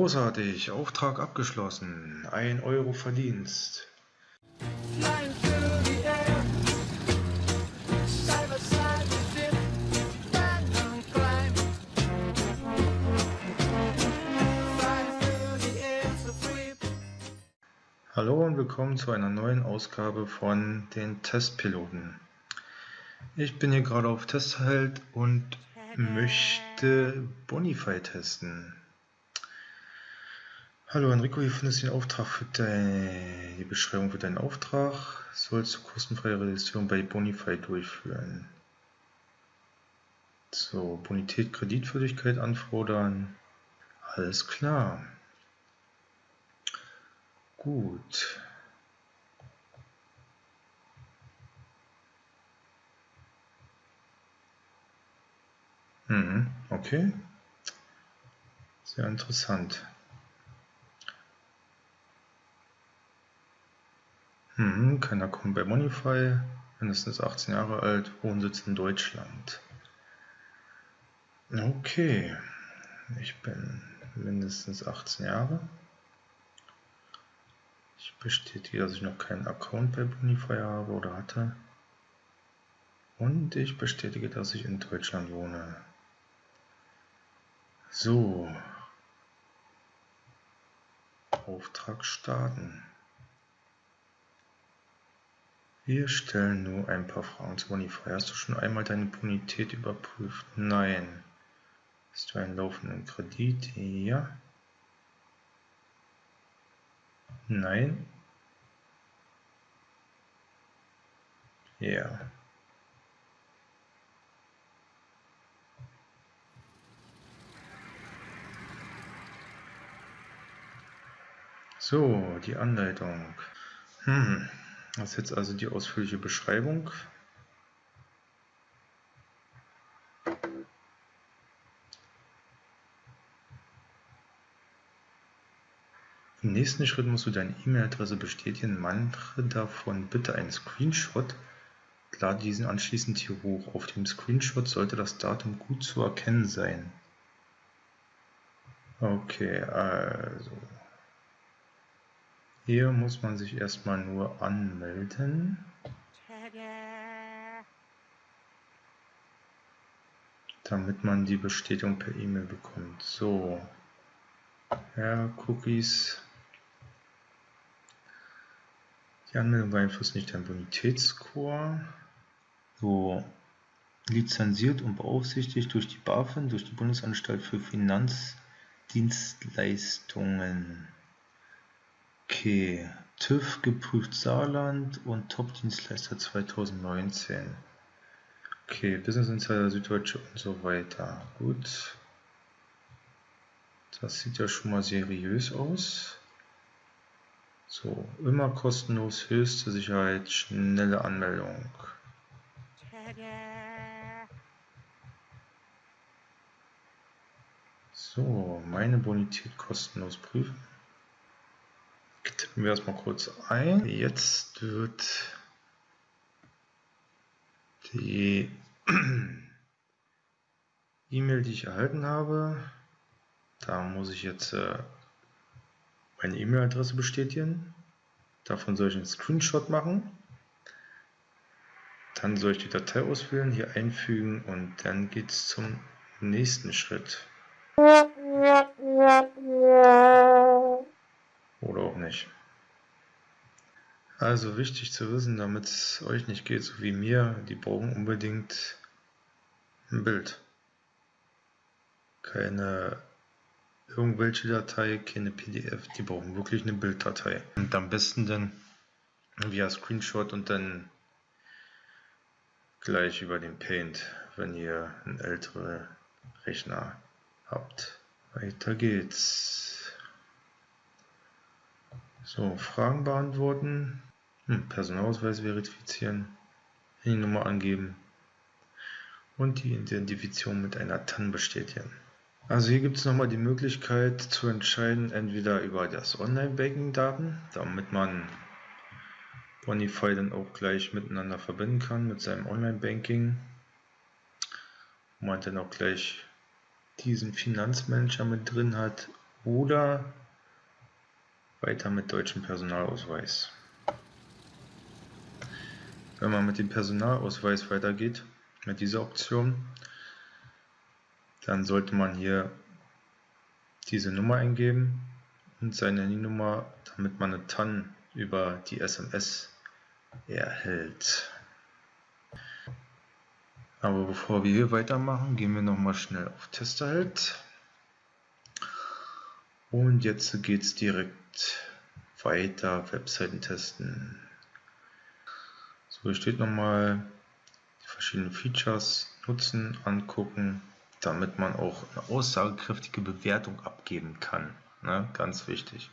Großartig, Auftrag abgeschlossen. 1 Euro Verdienst. Hallo und willkommen zu einer neuen Ausgabe von den Testpiloten. Ich bin hier gerade auf Testheld und möchte Bonify testen. Hallo Enrico, hier findest du den Auftrag für deine, Beschreibung für deinen Auftrag. Sollst du kostenfreie Registrierung bei Bonify durchführen. So, Bonität, Kreditwürdigkeit anfordern. Alles klar. Gut. Mhm, okay. Sehr interessant. Mhm, keiner kommt bei Monify, mindestens 18 Jahre alt, Wohnsitz in Deutschland. Okay, ich bin mindestens 18 Jahre. Ich bestätige, dass ich noch keinen Account bei Bonify habe oder hatte. Und ich bestätige, dass ich in Deutschland wohne. So. Auftrag starten. Wir stellen nur ein paar Fragen zu Bonify. Hast du schon einmal deine Bonität überprüft? Nein. Hast du einen laufenden Kredit? Ja. Nein. Ja. So, die Anleitung. Hm. Das ist jetzt also die ausführliche Beschreibung. Im nächsten Schritt musst du deine E-Mail-Adresse bestätigen. Mache davon bitte einen Screenshot. Lade diesen anschließend hier hoch. Auf dem Screenshot sollte das Datum gut zu erkennen sein. Okay, also hier muss man sich erstmal nur anmelden. Damit man die Bestätigung per E-Mail bekommt. So, ja, Cookies. Die Anmeldung beeinflusst nicht deinen Bonitätsscore. So, lizenziert und beaufsichtigt durch die BaFin, durch die Bundesanstalt für Finanzdienstleistungen. Okay, TÜV geprüft Saarland und Top-Dienstleister 2019. Okay, Business Insider Süddeutsche und so weiter. Gut. Das sieht ja schon mal seriös aus. So, immer kostenlos, höchste Sicherheit, schnelle Anmeldung. So, meine Bonität kostenlos prüfen tippen wir erstmal kurz ein. Jetzt wird die E-Mail, die ich erhalten habe, da muss ich jetzt äh, meine E-Mail-Adresse bestätigen. Davon soll ich einen Screenshot machen. Dann soll ich die Datei auswählen, hier einfügen und dann geht es zum nächsten Schritt. Also wichtig zu wissen, damit es euch nicht geht, so wie mir, die brauchen unbedingt ein Bild. Keine irgendwelche Datei, keine PDF, die brauchen wirklich eine Bilddatei. Und am besten dann via Screenshot und dann gleich über den Paint, wenn ihr einen älteren Rechner habt. Weiter geht's. So, Fragen beantworten. Hm, Personalausweis verifizieren, Handynummer angeben und die Identifizierung mit einer TAN bestätigen. Also hier gibt es nochmal die Möglichkeit zu entscheiden, entweder über das Online-Banking-Daten, damit man Bonify dann auch gleich miteinander verbinden kann mit seinem Online-Banking, wo man dann auch gleich diesen Finanzmanager mit drin hat oder weiter mit deutschem Personalausweis. Wenn man mit dem Personalausweis weitergeht, mit dieser Option, dann sollte man hier diese Nummer eingeben und seine Handynummer, damit man eine TAN über die SMS erhält. Aber bevor wir hier weitermachen, gehen wir nochmal schnell auf Testerheld. Und jetzt geht es direkt weiter, Webseiten testen. So, hier steht nochmal die verschiedenen Features nutzen, angucken, damit man auch eine aussagekräftige Bewertung abgeben kann. Ne? Ganz wichtig.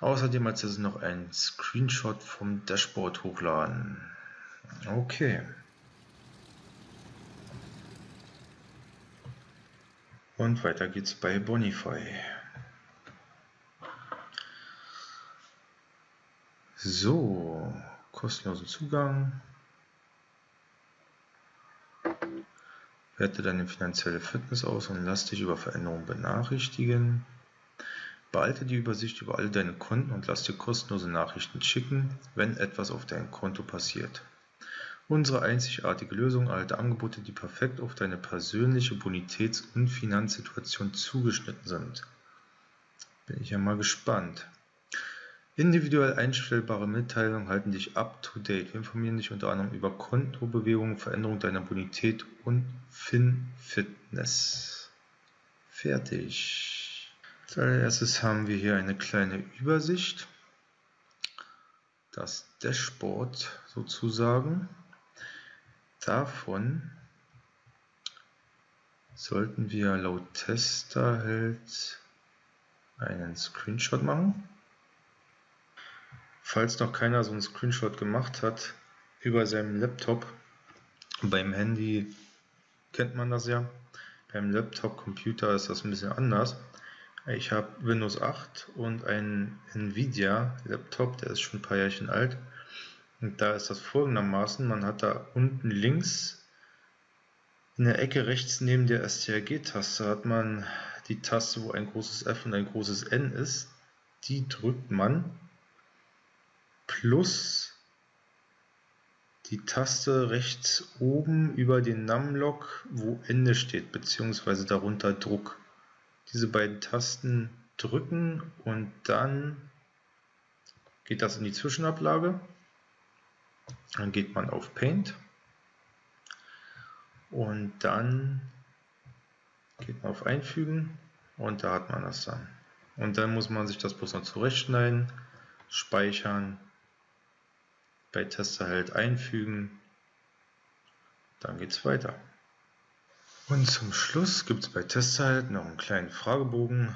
Außerdem als es noch ein Screenshot vom Dashboard hochladen. Okay. Und weiter geht's bei Bonify. So, kostenlosen Zugang. Werte deine finanzielle Fitness aus und lass dich über Veränderungen benachrichtigen. Behalte die Übersicht über alle deine Konten und lass dir kostenlose Nachrichten schicken, wenn etwas auf deinem Konto passiert. Unsere einzigartige Lösung erhalte Angebote, die perfekt auf deine persönliche Bonitäts- und Finanzsituation zugeschnitten sind. Bin ich ja mal gespannt. Individuell einstellbare Mitteilungen halten dich up to date. Wir informieren dich unter anderem über Kontobewegungen, Veränderung deiner Bonität und FinFitness. Fertig. Als allererstes haben wir hier eine kleine Übersicht. Das Dashboard sozusagen. Davon sollten wir laut Tester halt einen Screenshot machen. Falls noch keiner so einen Screenshot gemacht hat über seinem Laptop, beim Handy kennt man das ja, beim Laptop, Computer ist das ein bisschen anders. Ich habe Windows 8 und einen Nvidia Laptop, der ist schon ein paar Jährchen alt. Und da ist das folgendermaßen, man hat da unten links in der Ecke rechts neben der STRG-Taste hat man die Taste, wo ein großes F und ein großes N ist. Die drückt man plus die Taste rechts oben über den Numlock, wo Ende steht, beziehungsweise darunter Druck. Diese beiden Tasten drücken und dann geht das in die Zwischenablage. Dann geht man auf Paint und dann geht man auf Einfügen und da hat man das dann. Und dann muss man sich das bloß noch zurechtschneiden, speichern, bei Testerheld einfügen, dann geht es weiter. Und zum Schluss gibt es bei Testerheld noch einen kleinen Fragebogen.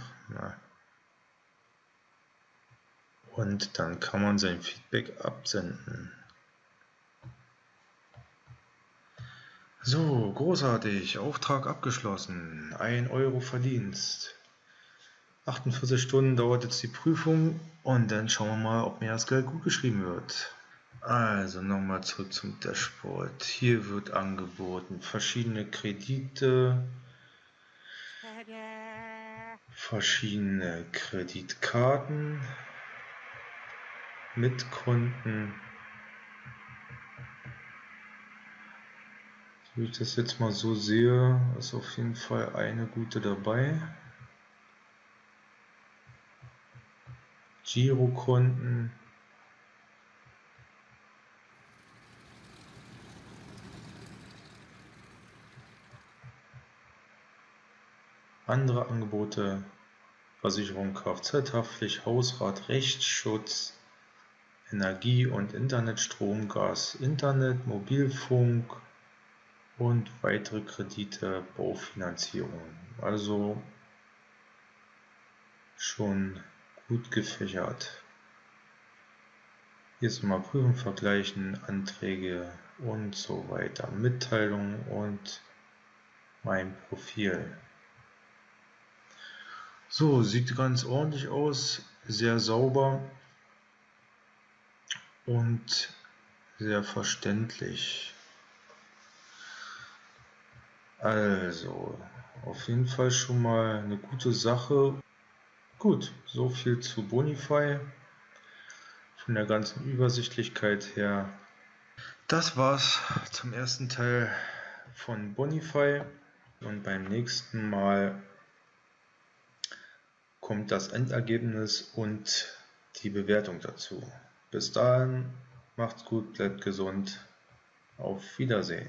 Und dann kann man sein Feedback absenden. So, großartig. Auftrag abgeschlossen. 1 Euro Verdienst. 48 Stunden dauert jetzt die Prüfung und dann schauen wir mal, ob mir das Geld gut geschrieben wird. Also nochmal zurück zum Dashboard. Hier wird angeboten verschiedene Kredite, verschiedene Kreditkarten mit Konten. Wie ich das jetzt mal so sehe, ist auf jeden Fall eine gute dabei. Girokonten. Andere Angebote Versicherung Kfz-Haftpflicht, Hausrat, Rechtsschutz, Energie- und Internet, Strom, Gas, Internet, Mobilfunk, und weitere Kredite, Baufinanzierung. Also schon gut gefächert. Hier ist mal prüfen, vergleichen, Anträge und so weiter. Mitteilung und mein Profil. So, sieht ganz ordentlich aus, sehr sauber und sehr verständlich. Also, auf jeden Fall schon mal eine gute Sache. Gut, so viel zu Bonify. Von der ganzen Übersichtlichkeit her. Das war's zum ersten Teil von Bonify. Und beim nächsten Mal kommt das Endergebnis und die Bewertung dazu. Bis dahin, macht's gut, bleibt gesund. Auf Wiedersehen.